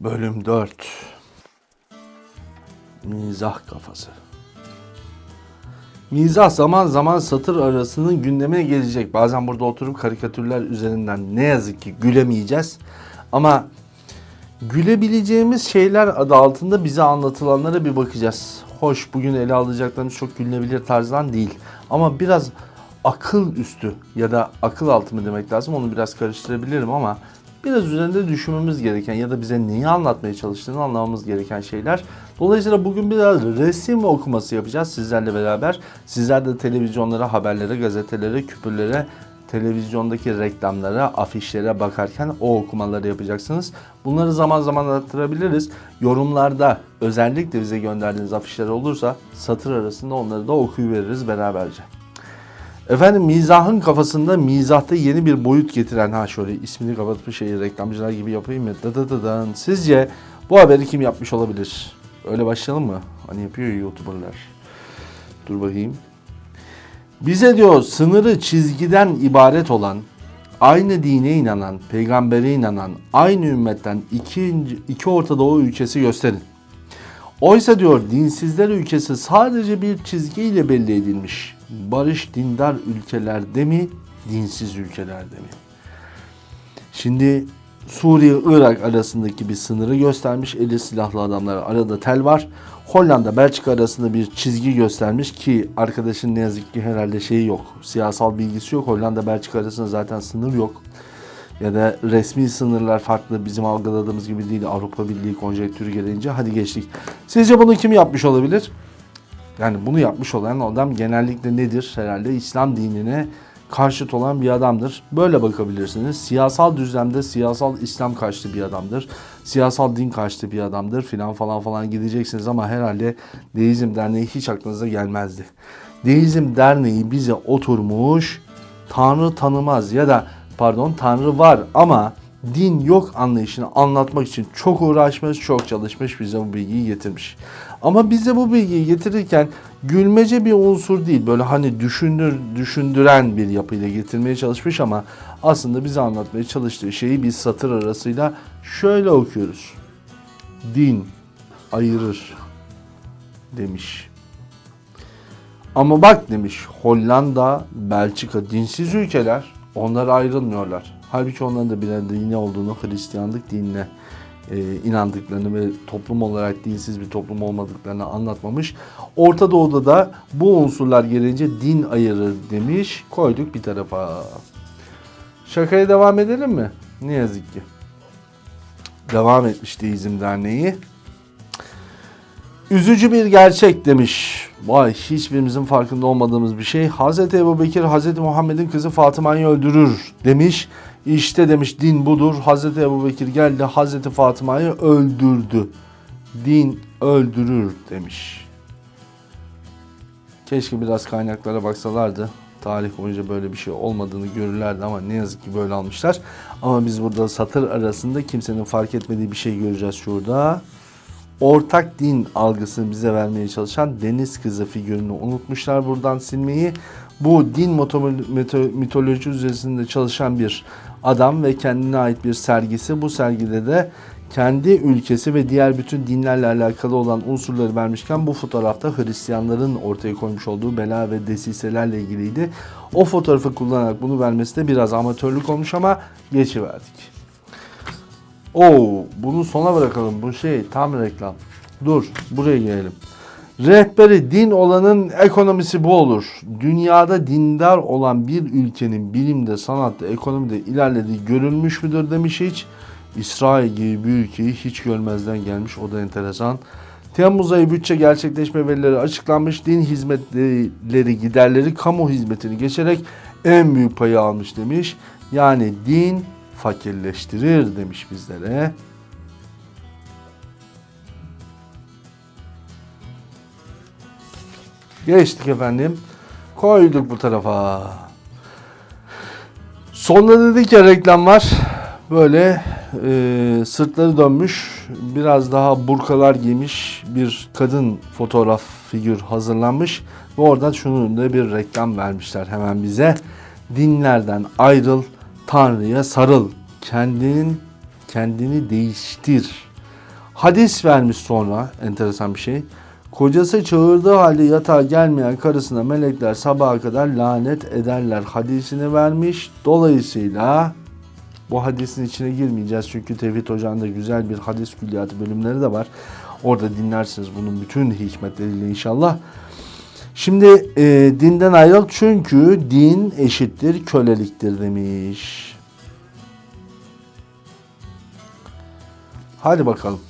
Bölüm 4 Mizah kafası Mizah zaman zaman satır arasının gündemine gelecek. Bazen burada oturup karikatürler üzerinden ne yazık ki gülemeyeceğiz. Ama gülebileceğimiz şeyler adı altında bize anlatılanlara bir bakacağız. Hoş bugün ele alacaklarımız çok gülünebilir tarzdan değil. Ama biraz akıl üstü ya da akıl altı mı demek lazım onu biraz karıştırabilirim ama biraz üzerinde düşünmemiz gereken ya da bize neyi anlatmaya çalıştığını anlamamız gereken şeyler. Dolayısıyla bugün biraz resim okuması yapacağız sizlerle beraber. Sizler de televizyonlara, haberlere, gazetelere, küpürlere, televizyondaki reklamlara, afişlere bakarken o okumaları yapacaksınız. Bunları zaman zaman arttırabiliriz. Yorumlarda özellikle bize gönderdiğiniz afişler olursa satır arasında onları da okuyuveririz beraberce. Efendim mizahın kafasında mizahta yeni bir boyut getiren ha şöyle ismini kapatmış şeyi reklamcılar gibi yapayım mı? Da da da. Sizce bu haberi kim yapmış olabilir? Öyle başlayalım mı? Hani yapıyor ya YouTuber'lar. Dur bakayım. Bize diyor sınırı çizgiden ibaret olan, aynı dine inanan, peygambere inanan, aynı ümmetten iki, iki Orta Doğu ülkesi gösterin. Oysa diyor dinsizler ülkesi sadece bir çizgiyle belli edilmiş. Barış dindar ülkelerde mi, dinsiz ülkelerde mi? Şimdi Suriye Irak arasındaki bir sınırı göstermiş. Eli silahlı adamlar arada tel var. Hollanda Belçika arasında bir çizgi göstermiş ki arkadaşın ne yazık ki herhalde şeyi yok. Siyasal bilgisi yok. Hollanda Belçika arasında zaten sınır yok. Ya da resmi sınırlar farklı bizim algıladığımız gibi değil. Avrupa Birliği konjektürü gelince hadi geçtik. Sizce bunu kim yapmış olabilir? Yani bunu yapmış olan adam genellikle nedir? Herhalde İslam dinine karşıt olan bir adamdır. Böyle bakabilirsiniz. Siyasal düzlemde siyasal İslam karşıtı bir adamdır. Siyasal din karşıtı bir adamdır filan falan falan gideceksiniz ama herhalde Deizm Derneği hiç aklınıza gelmezdi. Deizm Derneği bize oturmuş Tanrı tanımaz ya da pardon Tanrı var ama din yok anlayışını anlatmak için çok uğraşmış, çok çalışmış, bize bu bilgiyi getirmiş. Ama bize bu bilgiyi getirirken gülmece bir unsur değil, böyle hani düşündür, düşündüren bir yapıyla getirmeye çalışmış ama aslında bize anlatmaya çalıştığı şeyi biz satır arasıyla şöyle okuyoruz. Din ayırır demiş. Ama bak demiş Hollanda, Belçika dinsiz ülkeler onlar ayrılmıyorlar. Halbuki onların da birer dini olduğunu, Hristiyanlık dinine e, inandıklarını ve toplum olarak dinsiz bir toplum olmadıklarını anlatmamış. Orta Doğu'da da bu unsurlar gelince din ayırır demiş. Koyduk bir tarafa. Şakaya devam edelim mi? Ne yazık ki. Devam etmiş Deizm Derneği. Üzücü bir gerçek demiş. Vay hiçbirimizin farkında olmadığımız bir şey. Hz. Ebu Bekir Hz. Muhammed'in kızı Fatıma'yı öldürür demiş. İşte demiş din budur. Hz. Ebu Bekir geldi Hz. Fatıma'yı öldürdü. Din öldürür demiş. Keşke biraz kaynaklara baksalardı. Tarih boyunca böyle bir şey olmadığını görürlerdi ama ne yazık ki böyle almışlar. Ama biz burada satır arasında kimsenin fark etmediği bir şey göreceğiz şurada ortak din algısını bize vermeye çalışan deniz kızı figürünü unutmuşlar buradan silmeyi. Bu din mitoloji üzerinde çalışan bir adam ve kendine ait bir sergisi. Bu sergide de kendi ülkesi ve diğer bütün dinlerle alakalı olan unsurları vermişken bu fotoğrafta Hristiyanların ortaya koymuş olduğu bela ve desiselerle ilgiliydi. O fotoğrafı kullanarak bunu vermesi de biraz amatörlük olmuş ama geçiverdik. Oo, bunu sona bırakalım. Bu şey tam reklam. Dur, buraya gelelim. Rehberi din olanın ekonomisi bu olur. Dünyada dindar olan bir ülkenin bilimde, sanatta, ekonomide ilerlediği görülmüş müdür demiş hiç. İsrail gibi bir ülkeyi hiç görmezden gelmiş. O da enteresan. Temmuz ayı bütçe gerçekleşme verileri açıklanmış. Din hizmetleri, giderleri kamu hizmetini geçerek en büyük payı almış demiş. Yani din fakirleştirir demiş bizlere. Geçtik efendim. Koyduk bu tarafa. Sonunda dedik ya reklam var. Böyle e, sırtları dönmüş, biraz daha burkalar giymiş bir kadın fotoğraf figür hazırlanmış. Ve oradan şunun da bir reklam vermişler hemen bize. Dinlerden ayrıl, Tanrı'ya sarıl. Kendinin kendini değiştir. Hadis vermiş sonra enteresan bir şey. Kocası çağırdığı halde yatağa gelmeyen karısına melekler sabaha kadar lanet ederler hadisini vermiş. Dolayısıyla bu hadisin içine girmeyeceğiz çünkü Tevhid Hoca'nın da güzel bir hadis külliyatı bölümleri de var. Orada dinlersiniz bunun bütün hikmetleriyle inşallah. Şimdi e, dinden ayrıl çünkü din eşittir köleliktir demiş. Hadi bakalım.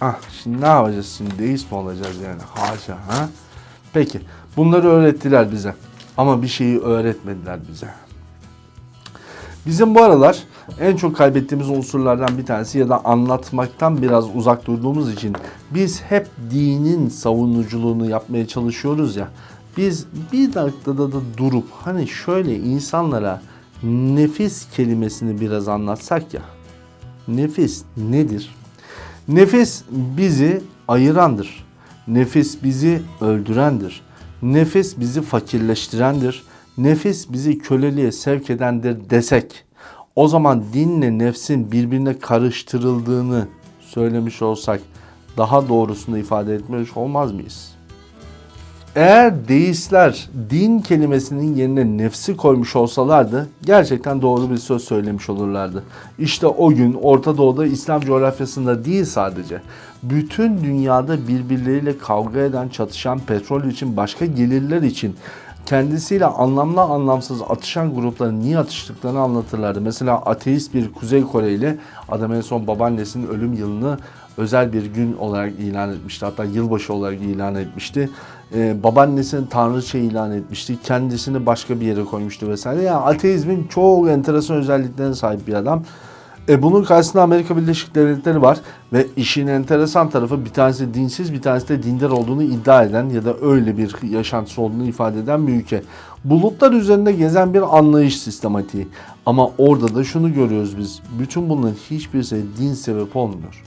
Ah, şimdi ne yapacağız şimdi? Deist mi olacağız yani? Haşa ha? Peki. Bunları öğrettiler bize. Ama bir şeyi öğretmediler bize. Bizim bu aralar en çok kaybettiğimiz unsurlardan bir tanesi ya da anlatmaktan biraz uzak durduğumuz için biz hep dinin savunuculuğunu yapmaya çalışıyoruz ya. Biz bir dakikada da durup hani şöyle insanlara nefis kelimesini biraz anlatsak ya. Nefis nedir? Nefis bizi ayırandır. Nefis bizi öldürendir. Nefis bizi fakirleştirendir. Nefis bizi köleliğe sevk edendir desek o zaman dinle nefsin birbirine karıştırıldığını söylemiş olsak daha doğrusunu ifade etmiş olmaz mıyız? Eğer deistler din kelimesinin yerine nefsi koymuş olsalardı gerçekten doğru bir söz söylemiş olurlardı. İşte o gün Orta Doğu'da İslam coğrafyasında değil sadece bütün dünyada birbirleriyle kavga eden, çatışan, petrol için, başka gelirler için kendisiyle anlamlı anlamsız atışan grupların niye atıştıklarını anlatırlardı. Mesela ateist bir Kuzey Koreli adam en son babaannesinin ölüm yılını özel bir gün olarak ilan etmişti. Hatta yılbaşı olarak ilan etmişti. Ee, babaannesini tanrıça ilan etmişti. Kendisini başka bir yere koymuştu vesaire. Yani ateizmin çok enteresan özelliklerine sahip bir adam. E bunun karşısında Amerika Birleşik Devletleri var ve işin enteresan tarafı bir tanesi dinsiz bir tanesi de dindar olduğunu iddia eden ya da öyle bir yaşantısı olduğunu ifade eden bir ülke. Bulutlar üzerinde gezen bir anlayış sistematiği. Ama orada da şunu görüyoruz biz. Bütün bunların hiçbirisi din sebep olmuyor.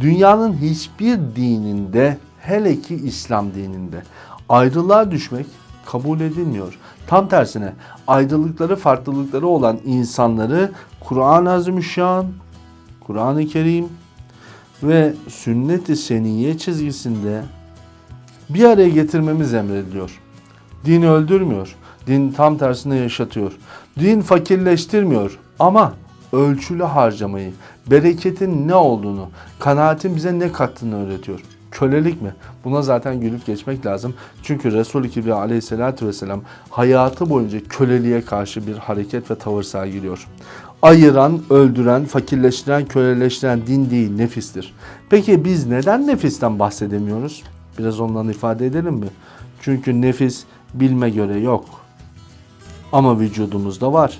Dünyanın hiçbir dininde hele ki İslam dininde ayrılığa düşmek kabul edilmiyor. Tam tersine ayrılıkları farklılıkları olan insanları Kur'an-ı Azimüşşan, Kur'an-ı Kerim ve sünnet-i seniyye çizgisinde bir araya getirmemiz emrediliyor. Din öldürmüyor. Din tam tersine yaşatıyor. Din fakirleştirmiyor ama ölçülü harcamayı, bereketin ne olduğunu, kanaatin bize ne kattığını öğretiyor. Kölelik mi? Buna zaten gülüp geçmek lazım. Çünkü Resul-i Kibriya aleyhissalatü vesselam hayatı boyunca köleliğe karşı bir hareket ve tavır sergiliyor. Ayıran, öldüren, fakirleştiren, köleleştiren din değil, nefistir. Peki biz neden nefisten bahsedemiyoruz? Biraz ondan ifade edelim mi? Çünkü nefis bilme göre yok. Ama vücudumuzda var.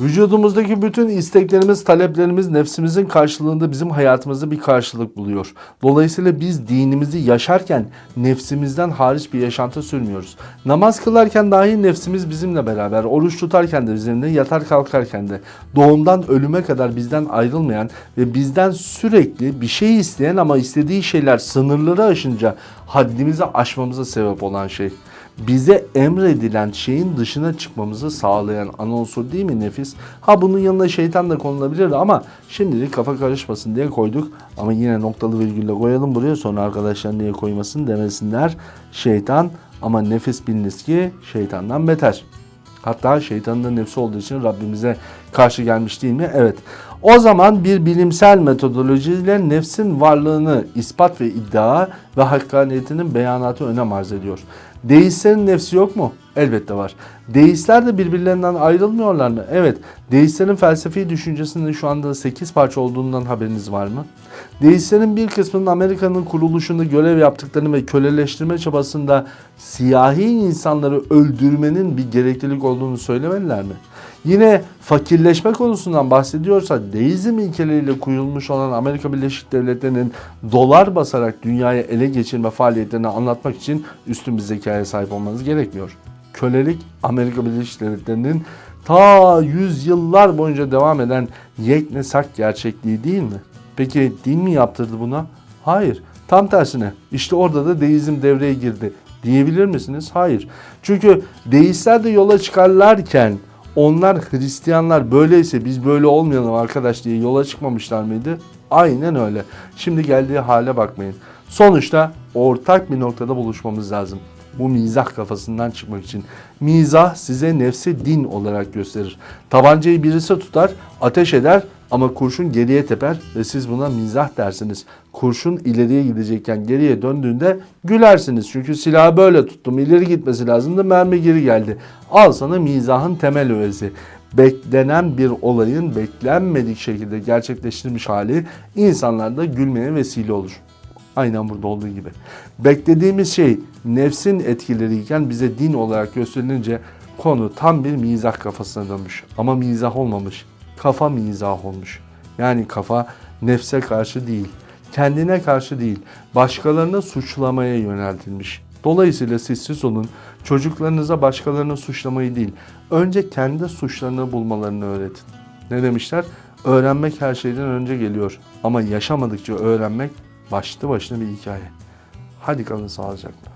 Vücudumuzdaki bütün isteklerimiz, taleplerimiz nefsimizin karşılığında bizim hayatımızda bir karşılık buluyor. Dolayısıyla biz dinimizi yaşarken nefsimizden hariç bir yaşantı sürmüyoruz. Namaz kılarken dahi nefsimiz bizimle beraber, oruç tutarken de bizimle, yatar kalkarken de doğumdan ölüme kadar bizden ayrılmayan ve bizden sürekli bir şey isteyen ama istediği şeyler sınırları aşınca haddimizi aşmamıza sebep olan şey bize emredilen şeyin dışına çıkmamızı sağlayan ana değil mi nefis? Ha bunun yanına şeytan da konulabilir ama şimdilik kafa karışmasın diye koyduk. Ama yine noktalı virgülle koyalım buraya sonra arkadaşlar niye koymasın demesinler. Şeytan ama nefis biliniz ki şeytandan beter. Hatta şeytanın da nefsi olduğu için Rabbimize karşı gelmiş değil mi? Evet. O zaman bir bilimsel metodolojiyle nefsin varlığını ispat ve iddia ve hakkaniyetinin beyanatı önem arz ediyor. Deistlerin nefsi yok mu? Elbette var. Deistler de birbirlerinden ayrılmıyorlar mı? Evet. Deistlerin felsefi düşüncesinin şu anda 8 parça olduğundan haberiniz var mı? Deistlerin bir kısmının Amerika'nın kuruluşunda görev yaptıklarını ve köleleştirme çabasında siyahi insanları öldürmenin bir gereklilik olduğunu söylemeliler mi? Yine fakirleşme konusundan bahsediyorsa deizm ilkeleriyle kurulmuş olan Amerika Birleşik Devletleri'nin dolar basarak dünyaya ele geçirme faaliyetlerini anlatmak için üstün bir zekaya sahip olmanız gerekmiyor. Kölelik Amerika Birleşik Devletleri'nin ta yüzyıllar boyunca devam eden yeknesak gerçekliği değil mi? Peki din mi yaptırdı buna? Hayır. Tam tersine. İşte orada da deizm devreye girdi. Diyebilir misiniz? Hayır. Çünkü deistler de yola çıkarlarken onlar Hristiyanlar böyleyse biz böyle olmayalım arkadaş diye yola çıkmamışlar mıydı? Aynen öyle. Şimdi geldiği hale bakmayın. Sonuçta ortak bir noktada buluşmamız lazım. Bu mizah kafasından çıkmak için. Mizah size nefsi din olarak gösterir. Tabancayı birisi tutar, ateş eder ama kurşun geriye teper ve siz buna mizah dersiniz. Kurşun ileriye gidecekken geriye döndüğünde gülersiniz. Çünkü silahı böyle tuttum, ileri gitmesi lazımdı, mermi geri geldi. Al sana mizahın temel öğesi beklenen bir olayın beklenmedik şekilde gerçekleştirilmiş hali insanlarda gülmeye vesile olur. Aynen burada olduğu gibi. Beklediğimiz şey nefsin etkileriyken bize din olarak gösterilince konu tam bir mizah kafasına dönmüş. Ama mizah olmamış. Kafa mizah olmuş. Yani kafa nefse karşı değil, kendine karşı değil, başkalarını suçlamaya yöneltilmiş. Dolayısıyla siz siz olun, çocuklarınıza başkalarını suçlamayı değil, önce kendi suçlarını bulmalarını öğretin. Ne demişler? Öğrenmek her şeyden önce geliyor. Ama yaşamadıkça öğrenmek başlı başına bir hikaye. Hadi kalın sağlıcakla.